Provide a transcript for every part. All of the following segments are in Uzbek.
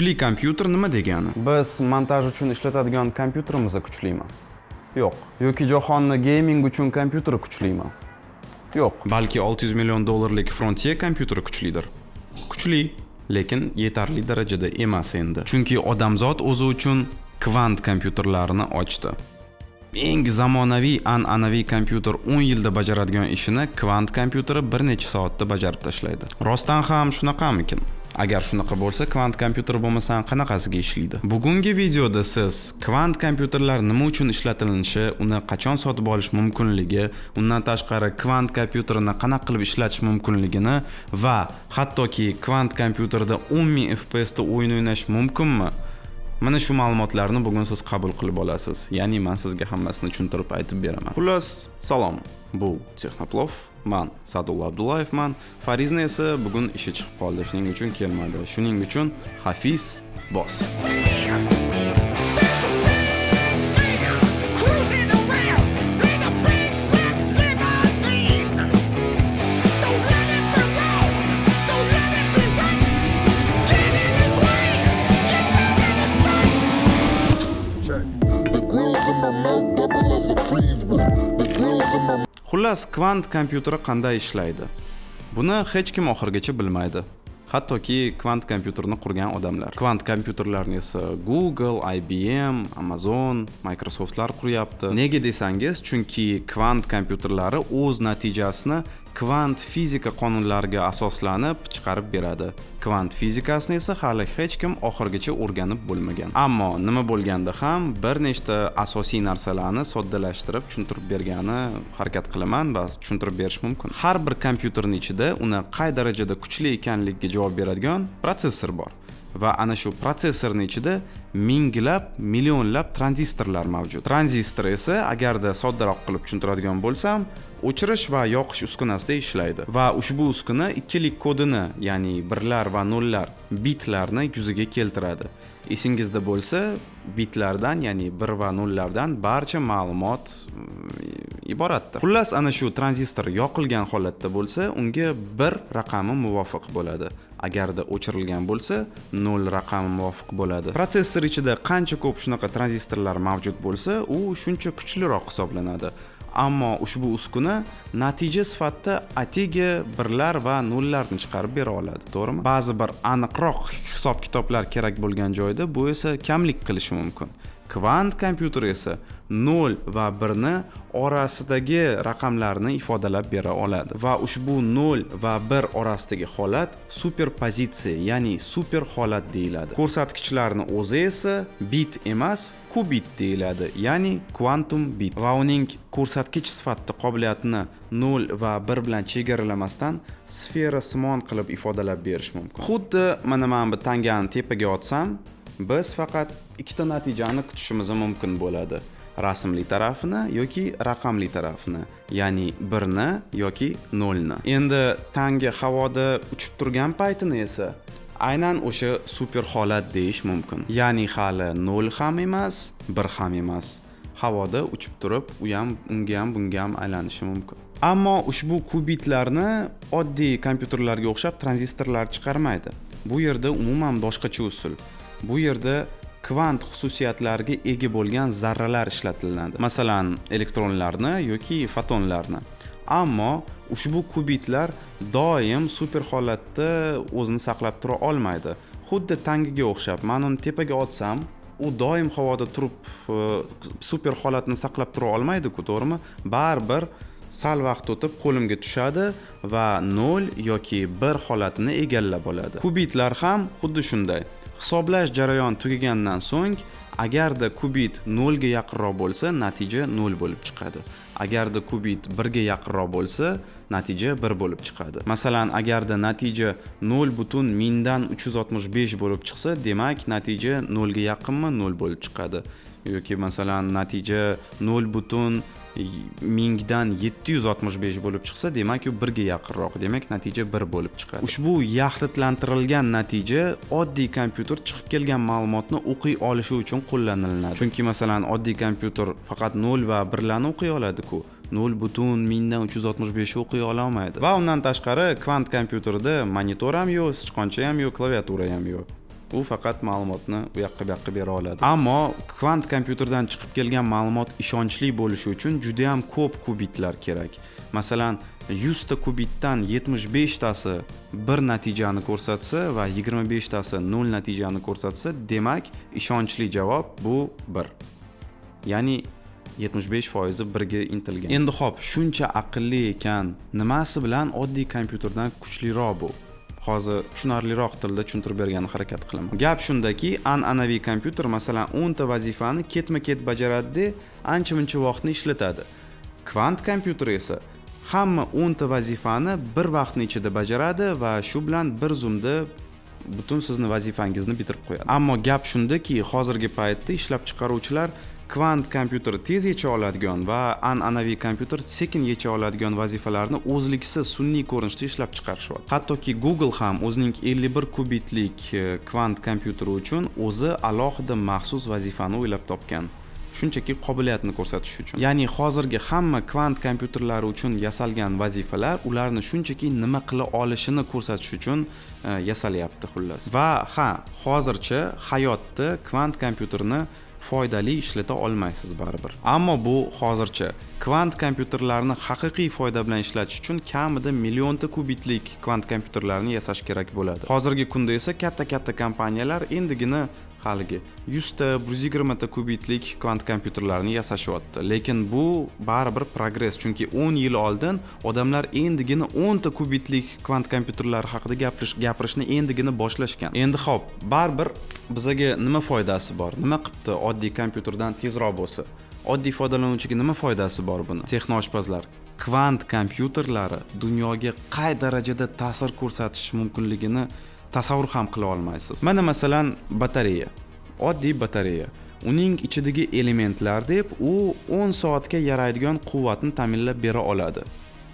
kuchli kompyuter nima degani? Biz montaj uchun ishlatadigan kompyuterimiz kuchlimi? Yo'q. Yoki jahonni gaming uchun kompyuteri kuchlimi? Yo'q. Balki 600 million dollarlik frontier kompyuteri kuchlidir. Kuchli lekin yetarli darajada emas endi. Chunki odamzod o'zi uchun kvant kompyuterlarni ochdi. Eng zamonaviy an'anaviy kompyuter 10 yilda bajaradigan ishini kvant kompyuteri bir necha soatda bajarib tashlaydi. Rostdan ham shunaqamikin agar shunaqa bo'lsa kvant kompyuter bo'lmasa qanaqasiga ishlaydi? Bugungi videoda siz kvant kompyuterlar nima uchun ishlatilishi uni qachon sotib olish mumkinligi undan tashqari kvant kompyuterini qanaqa qilib ishlatish mumkinligini va hattoki kvant kompyuterda 10000 fps da o'yin o'ynash mumkinmi? Mana shu ma'lumotlarni bugun siz qabul qilib olasiz. Ya'ni man sizga hammasini tushuntirib aytib beraman. Xullas salom. Bu texnoplov man sadulla abdullayevman farizni esa bugun ishi chiqib qoldi. Shuning uchun kelmadi. Shuning uchun hafiz boss xullas kvant kompyuteri qanday ishlaydi? Buni hech kim oxirigacha bilmaydi. Hattoki kvant kompyuterni qurgan odamlar. Kvant kompyuterlarni esa google ibm amazon microsoftlar quryapti. Nega desangiz chunki kvant kompyuterlari o'z natijasini kvant fizika qonunlariga asoslanib chiqarib beradi. Kvant fizikasini esa hali hech kim oxirigacha o'rganib bo'lmagan. Ammo nima bo'lganda ham bir nechta asosiy narsalarni soddalashtirib tushuntirib bergani harakat qilaman va tushuntirib berish mumkin. Har bir kompyuterni ichida uni qay darajada kuchli ekanligiga javob beradigan protsessor bor. Va ana shu protsessorni ichida minglab millionlab tranzistorlar mavjud. Tranzistor esa agarda soddaroq qilib tushuntiradigan bo'lsam o'chirish va yoqish uskunasida ishlaydi. Va ushbu uskuna ikkilik kodini ya'ni birlar va nollar bitlarni yuzaga keltiradi. Esingizda bo'lsa bitlardan ya'ni bir va nollardan barcha ma'lumot mm, iboratda xullas ana shu tranzistor yoqilgan holatda bo'lsa unga bir raqami muvofiq bo'ladi. Agarda o'chirilgan bo'lsa nol raqami muvofiq bo'ladi. Protsessor ichida qancha ko'p shunaqa tranzistorlar mavjud bo'lsa u shuncha kuchliroq hisoblanadi. Ammo ushbu uskuna natija sifatida atigi birlar va nollarni chiqarib bera oladi to'g'rimi? Ba'zi bir aniqroq hisob kitoblar kerak bo'lgan joyda bu esa kamlik qilishi mumkin. Kvant kompyuter esa 0 va 1 ni orasidagi raqamlarni ifodalab bera oladi. Va ushbu 0 va 1 orasidagi holat superpozitsiya ya'ni super holat deyiladi. Ko'rsatkichlarni o'zi esa bit emas kubit deyiladi ya'ni kvantum bit. Va uning ko'rsatkich sifatida qobiliyatini 0 va 1 bilan chegaralamasdan sfera simon qilib ifodalab berish mumkin. Xuddi mana mana bu tangani tepaga otsam biz faqat ikkita natijani kutishimiz mumkin bo'ladi. Rasmli tarafini yoki raqamli tarafini ya'ni birni yoki nolni. Endi tangi havoda uchib turgan paytini esa aynan o'sha super holat deyish mumkin. Ya'ni hali nol ham emas bir ham emas. Havoda uchib turib u ham unga ham bunga ham aylanishi mumkin. Ammo ushbu kubitlarni oddiy kompyuterlarga o'xshab tranzistorlar chiqarmaydi. Bu yerda umuman boshqacha usul. Bu yerda kvant xususiyatlariga ega bo'lgan zarralar ishlatiladi. Masalan elektronlarni yoki fotonlarni. Ammo ushbu kubitlar doim super holatda o'zini saqlab tura olmaydi. Xuddi tangiga o'xshab man uni tepaga otsam u doim havoda turib e, super holatni saqlab tura olmaydiku to'g'rimi? Baribir sal vaqt o'tib qo'limga tushadi va 0 yoki 1 holatini egallab oladi. Kubitlar ham xuddi shunday. Hisoblash jarayoni tugagandan so'ng agarda kubit 0 ga yaqinroq bo'lsa natija 0 bo'lib chiqadi. Agarda kubit 1 ga yaqinroq bo'lsa natija 1 bo'lib chiqadi. Masalan agarda natija 0 butun mingdan 365 bo'lib chiqsa demak natija 0 ga yaqinmi 0 bo'lib chiqadi. Yoki masalan natija 0 butun mingdan yetti yuz oltmish besh bo'lib chiqsa demak u birga yaqinroq. Demak natija bir bo'lib chiqadi. Ushbu yaxlitlantirilgan natija oddiy kompyuter chiqib kelgan ma'lumotni o'qiy olishi uchun qo'llaniladi. Chunki masalan oddiy kompyuter faqat nol va birlarni o'qiy oladiku. Nol butun mingdan uch yuz oltmish beshni o'qiy ololmaydi. Va undan tashqari kvant kompyuterda monitor ham yo'q sichqoncha ham yo'q klaviatura ham yo'q. U faqat ma'lumotni u yoqqa bu yoqqa bera oladi. Ammo kvant kompyuterdan chiqib kelgan ma'lumot ishonchli bo'lishi uchun juda yam ko'p kubitlar kerak. Masalan yuzta kubitdan yetmish beshtasi bir natijani ko'rsatsa va yigirma beshtasi nol natijani ko'rsatsa demak ishonchli javob bu bir. Ya'ni yetmish besh foizi birga intilgan. Endi ho'p shuncha aqlli ekan nimasi bilan oddiy kompyuterdan kuchliroq bu? Hozir tushunarliroq tilda tushuntirib berganni harakat qilaman. Gap shundaki an'anaviy kompyuter masalan o'nta vazifani ketma ket bajaradida ancha muncha vaqtni ishlatadi. Kvant kompyuter esa hamma o'nta vazifani bir vaqtni ichida bajaradi va shu bilan bir zumda butun sizni vazifangizni bitirib qo'yadi. Ammo gap shundaki hozirgi paytda ishlab chiqaruvchilar kvant kompyuter tez yecha oladigan va an'anaviy kompyuter sekin yecha oladigan vazifalarni o'zliksiz sun'iy ko'rinishda ishlab chiqarishyapti. Hattoki google ham o'zining 51 kubitlik e, kvant kompyuteri uchun o'zi alohida maxsus vazifani o'ylab topgan. Shunchaki qobiliyatni ko'rsatish uchun. Ya'ni hozirgi hamma kvant kompyuterlari uchun yasalgan vazifalar ularni shunchaki nima qila olishini ko'rsatish uchun e, yasalyapti xullas. Va ha hozircha hayotda kvant kompyuterni foydali ishlata olmaysiz baribir. Ammo bu hozircha kvant kompyuterlarni haqiqiy foyda bilan ishlatish uchun kamida millionta kubitlik kvant kompyuterlarni yasash kerak bo'ladi. Hozirgi kunda esa katta katta kompaniyalar endigina haligi. Yuzta bir yuz yigirmata kubitlik kvant kompyuterlarni yasashyapti lekin bu baribir progress chunki o'n yil oldin odamlar endigina o'nta kubitlik kvant kompyuterlar haqida gapirish gapirishni endigina boshlashgan. Endi ho'p baribir bizaga nima foydasi bor? Nima qilibdi oddiy kompyuterdan tezroq bo'lsa? Oddiy foydalanuvchiga nima foydasi bor buni? Texnoshpazlar kvant kompyuterlari dunyoga qay darajada ta'sir ko'rsatishi mumkinligini tasavvur ham qila olmaysiz. Mana masalan batareya. Oddiy batareya. Uning ichidagi elementlar deb u 10 soatga yaraydigan quvvatni ta'minlab bera oladi.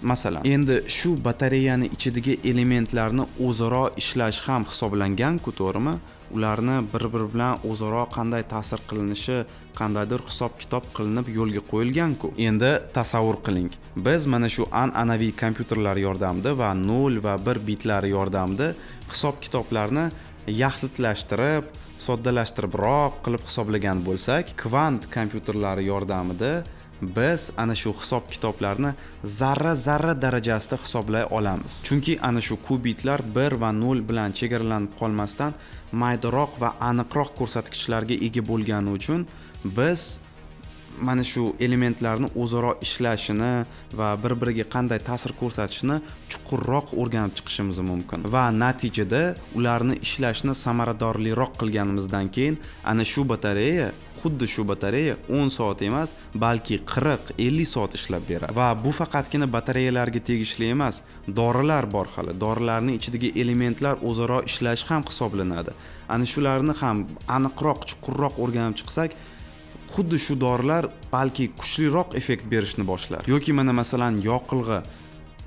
Masalan endi shu batareyani ichidagi elementlarni o'zaro ishlash ham hisoblanganku to'g'rimi? Ularni bir biri bilan o'zaro qanday ta'sir qilinishi qandaydir hisob kitob qilinib yo'lga qo'yilganku. Endi tasavvur qiling. Biz mana shu an'anaviy kompyuterlar yordamida va nol va bir bitlari yordamida hisob kitoblarni yaxlitlashtirib soddalashtiribroq qilib hisoblagan bo'lsak kvant kompyuterlari yordamida biz ana shu hisob kitoblarni zarra zarra darajasida hisoblay olamiz. Chunki ana shu kubitlar bir va nol bilan chegaralanib qolmasdan maydaroq va aniqroq ko'rsatkichlarga ega bo'lgani uchun biz mana shu elementlarni o'zaro ishlashini va bir biriga qanday ta'sir ko'rsatishini chuqurroq o'rganib chiqishimiz mumkin. Va natijada ularni ishlashni samaradorliroq qilganimizdan keyin ana shu batareya xuddi shu batareya 10 soat emas balki 40-50 soat ishlab beradi. Va bu faqatgina batareyalarga tegishli emas dorilar bor hali. Dorilarning ichidagi elementlar o'zaro ishlashi ham hisoblanadi. Ana shularni ham aniqroq chuqurroq o'rganib chiqsak xuddi shu dorilar balki kuchliroq effekt berishni boshlar. Yoki mana masalan yoqilg'i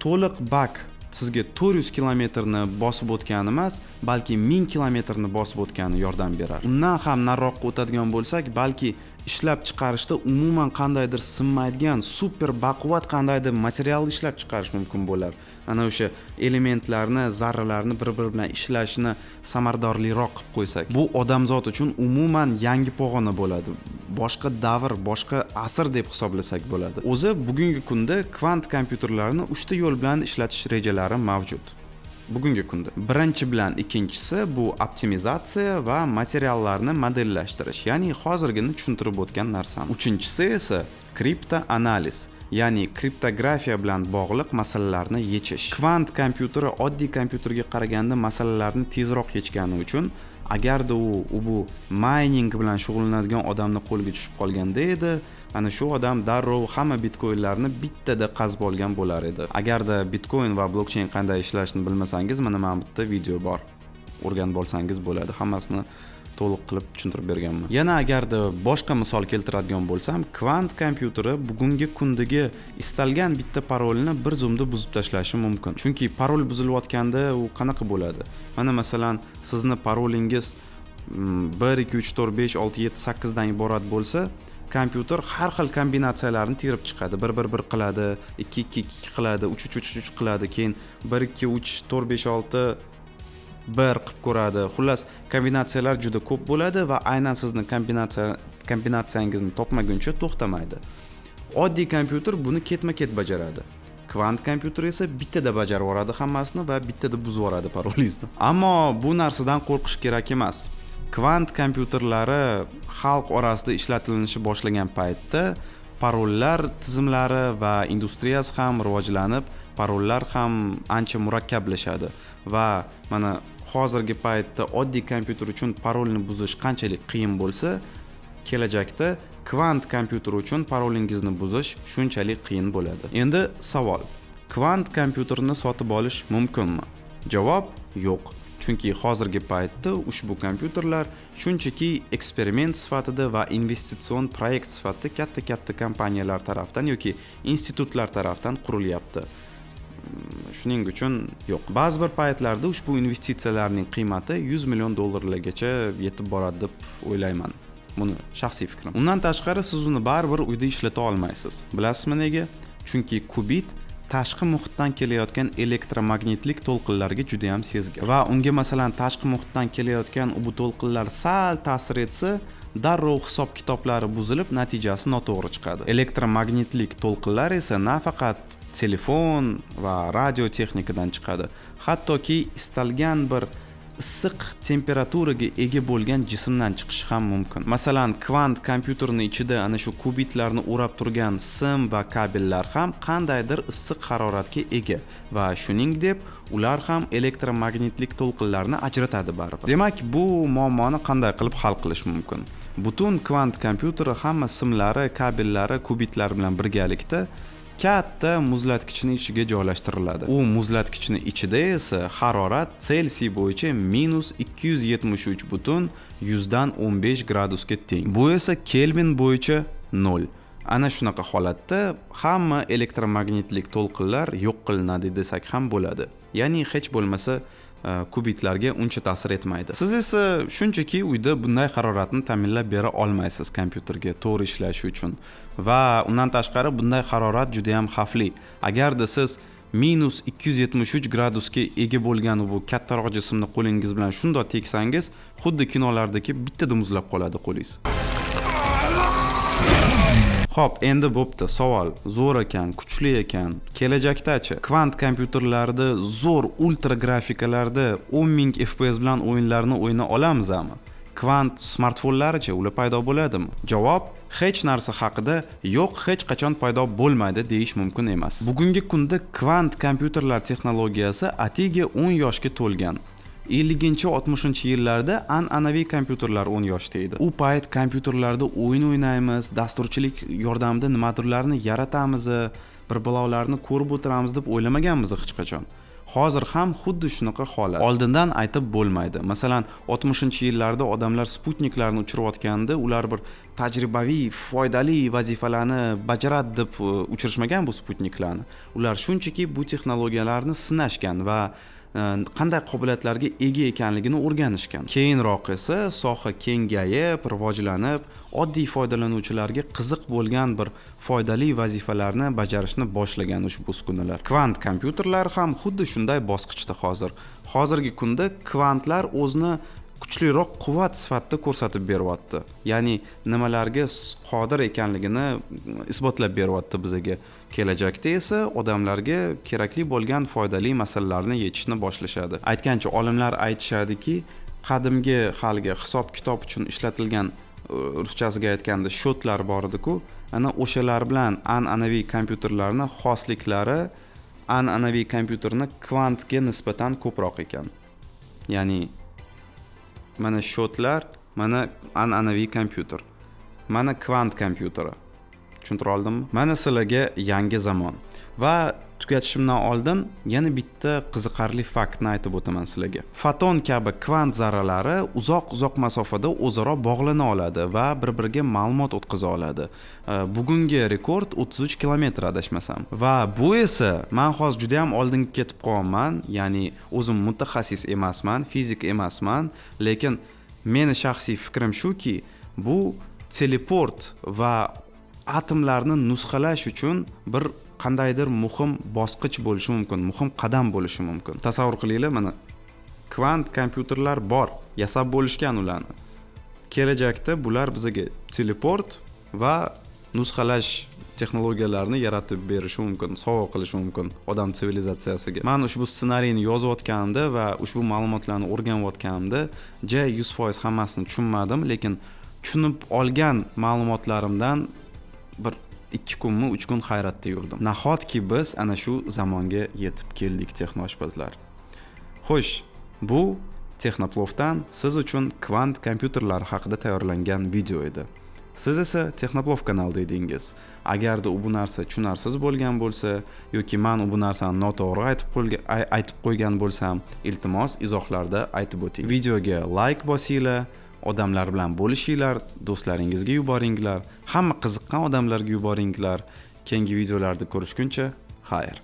to'liq bak sizga 400 kilometrni bosib o'tgani emas balki 1000 kilometrni bosib o'tgani yordam beradi undan ham nariroqqa o'tadigan bo'lsak balki ishlab chiqarishda umuman qandaydir sinmaydigan super baquvvat qandaydir material ishlab chiqarish mumkin bo'lar. Ana o'sha elementlarni zarralarni bir biri bilan ishlashini samaradorliroq qilib qo'ysak bu odamzod uchun umuman yangi pog'ona bo'ladi. Boshqa davr boshqa asr deb hisoblasak bo'ladi. O'zi bugungi kunda kvant kompyuterlarni uchta yo'l bilan ishlatish rejalari mavjud. Bugungi kunda. Birinchi bilan ikkinchisi bu optimizatsiya va materiallarni modellashtirish ya'ni hozirgina tushuntirib o'tgan narsam. Uchinchisi esa kripto analiz ya'ni kriptografiya bilan bog'liq masalalarni yechish. Kvant kompyuteri oddiy kompyuterga qaraganda masalalarni tezroq yechgani uchun agarda u u bu mayning bilan shug'ullanadigan odamni qo'liga tushib qolganda edi ana shu odam darrov hamma bitkoinlarni bittada qazib olgan bo'lar edi. Agarda bitcoin va blokcheyn qanday ishlashini bilmasangiz mana mana bu yerda video bor. O'rganib olsangiz bo'ladi. Hammasini to'liq qilib tushuntirib berganman. Yana agarda boshqa misol keltiradigan bo'lsam kvant kompyuteri bugungi kundagi istalgan bitta parolni bir zumda buzib tashlashi mumkin. Chunki parol buzilayotganda u qanaqa bo'ladi? Mana masalan sizni parolingiz mm, bir ikki uch to'rt besh olti yetti sakkizdan iborat bo'lsa kompyuter har xil kombinatsiyalarni terib chiqadi. Bir bir bir qiladi ikki ikki ikki qiladi uch uch uch uch qiladi keyin bir ikki uch to'rt besh olti bir qilib ko'radi. Xullas kombinatsiyalar juda ko'p bo'ladi va aynan sizni kombinatsiya kombinatsiyangizni topmaguncha to'xtamaydi. Oddiy kompyuter buni ketma ket bajaradi. Kvant kompyuter esa bittada bajarib yuboradi hammasini va bittada buzib yuboradi parolingizni. Ammo bu narsadan qo'rqish kerak emas. Kvant kompyuterlari xalq orasida ishlatilishni boshlagan paytda parollar tizimlari va industriyasi ham rivojlanib parollar ham ancha murakkablashadi. Va mana hozirgi paytda oddiy kompyuter uchun parolni buzish qanchalik qiyin bo'lsa kelajakda kvant kompyuter uchun parolingizni buzish shunchalik qiyin bo'ladi. Endi savol kvant kompyuterni sotib olish mumkinmi? Javob yo'q. Chunki hozirgi paytda ushbu kompyuterlar shunchaki eksperiment sifatida va investitsion proyekt sifatida katta katta kompaniyalar tarafdan yoki institutlar tarafdan qurilyapti. Mm, shuning uchun yo'q. Ba'zi bir paytlarda ushbu investitsiyalarning qiymati 100 million dollarlargacha yetib boradi deb o'ylayman. Buni shaxsiy fikrim. Undan tashqari siz uni baribir uyda ishlata olmaysiz. Bilasizmi nega? Chunki kubit tashqi muhitdan kelayotgan elektromagnitlik to'lqinlarga juda yam sezgir. Va unga masalan tashqi muhitdan kelayotgan bu to'lqinlar sal ta'sir etsa darrov hisob kitoblari buzilib natijasi noto'g'ri chiqadi. Elektromagnitlik to'lqinlar esa nafaqat telefon va radio texnikadan chiqadi. Hattoki istalgan bir issiq temperaturaga ega bo'lgan jismdan chiqishi ham mumkin. Masalan kvant kompyuterni ichida ana shu kubitlarni o'rab turgan sim va kabellar ham qandaydir issiq haroratga ega va shuning deb ular ham elektromagnitlik to'lqinlarni ajratadi baribir. Demak bu muammoni qanday qilib hal qilish mumkin? Butun kvant kompyuteri hamma simlari kabellari kubitlar bilan birgalikda katta muzlatgichni ichiga joylashtiriladi. U muzlatgichni ichida esa harorat selsiy bo'yicha minus ikki yuz yetmish uch butun yuzdan o'n besh gradusga teng. Bu esa kelvin bo'yicha nol. Ana shunaqa holatda hamma elektromagnitlik to'lqinlar yo'q qilinadi desak ham bo'ladi. Ya'ni hech bo'lmasa E, kubitlarga uncha ta'sir etmaydi. Siz esa shunchaki uyda bunday haroratni ta'minlab bera olmaysiz kompyuterga to'g'ri ishlashi uchun. Va undan tashqari bunday harorat juda yam xavfli. Agarda siz minus ikki yuz yetmish uch gradusga ega bo'lgan bu kattaroq jismni qo'lingiz bilan shundoq teksangiz xuddi kinolardagi bittada muzlab qoladi qo'lingiz. Xo'p, endi bo'pti. Savol zo'r ekan, kuchli ekan. Kelajakdachi kvant kompyuterlarda zo'r ultra grafikalarda 10000 FPS bilan o'yinlarni o'yna olamizmi? Kvant smartfonlarichi ular paydo bo'ladimi? Javob hech narsa haqida yo'q hech qachon paydo bo'lmaydi deyish mumkin emas. Bugungi kunda kvant kompyuterlar texnologiyasi atigi 10 yoshga to'lgan. Elliginchi oltmishinchi yillarda an'anaviy kompyuterlar o'n yoshda edi. U payt kompyuterlarda o'yin o'ynaymiz dasturchilik yordamida nimadirlarni yaratamiz bir balolarni ko'rib o'tiramiz deb o'ylamaganmiz hech qachon. Hozir ham xuddi shunaqa holat. Oldindan aytib bo'lmaydi. Masalan oltmishinchi yillarda odamlar sputniklarni uchirayotganda ular bir tajribaviy foydali vazifalarni bajaradi deb e, uchirishmagan bu sputniklarni. Ular shunchaki bu texnologiyalarni sinashgan va Э, qanday qobiliyatlarga ega ekanligini o'rganishgan. Keyinroq esa soha kengayib rivojlanib oddiy foydalanuvchilarga qiziq bo'lgan bir foydali vazifalarni bajarishni boshlagan ushbu uskunalar. Kvant kompyuterlar ham xuddi shunday bosqichda hozir. Hozirgi kunda kvantlar o'zini kuchliroq quvvat sifatida ko'rsatib beryapti. Ya'ni nimalarga qodir ekanligini isbotlab beryapti bizaga. Kelajakda esa odamlarga kerakli bo'lgan foydali masalalarni yechishni boshlashadi. Aytgancha olimlar aytishadiki qadimgi haligi hisob kitob uchun ishlatilgan e, ruschasiga aytganda shotlar bor ediku ana o'shalar bilan an'anaviy kompyuterlarni xosliklari an'anaviy kompyuterni kvantga nisbatan ko'proq ekan. Ya'ni mana shotlar mana an'anaviy kompyuter mana kvant kompyuteri. Tushuntira oldimmi? Mana sizlarga yangi zamon. Va tugatishimdan oldin yana bitta qiziqarli faktni aytib o'taman sizlarga. Foton kabi kvant zarralari uzoq uzoq masofada o'zaro bog'lana oladi va bir biriga ma'lumot o'tkaza oladi. Bugungi rekord 33 kilometr adashmasam. Va bu esa man hozir juda yam oldinga ketib qolganman ya'ni o'zim mutaxassis emasman fizik emasman lekin meni shaxsiy fikrim shuki bu teleport va atomlarni nusxalash uchun bir qandaydir muhim bosqich bo'lishi mumkin muhim qadam bo'lishi mumkin. Tasavvur qilinglar mana kvant kompyuterlar bor yasab bo'lishgan ularni. Kelajakda bular bizga teleport va nusxalash texnologiyalarini yaratib berishi mumkin sovg'a qilishi mumkin odam sivilizatsiyasiga. Man ushbu ssenariyni yozayotganimda va ushbu ma'lumotlarni o'rganayotganimda ja yuz foiz hammasini tushunmadim lekin tushunib olgan ma'lumotlarimdan bir ikki kunmi uch kun hayratda yurdim. Nahotki biz ana shu zamonga yetib keldik texnoshpazlar? Xo'sh bu texnoplovdan siz uchun kvant kompyuterlar haqida tayyorlangan video edi. Siz esa texnoplov kanalida edingiz. Agarda u bu narsa tushunarsiz bo'lgan bo'lsa yoki man bu narsani noto'g'ri aytib aytib qo'ygan bo'lsam iltimos izohlarda aytib o'ting. Videoga layk bosinglar odamlar bilan bo'lishinglar do'stlaringizga yuboringlar hamma qiziqqan odamlarga yuboringlar. Keyingi videolarda ko'rishguncha xayr.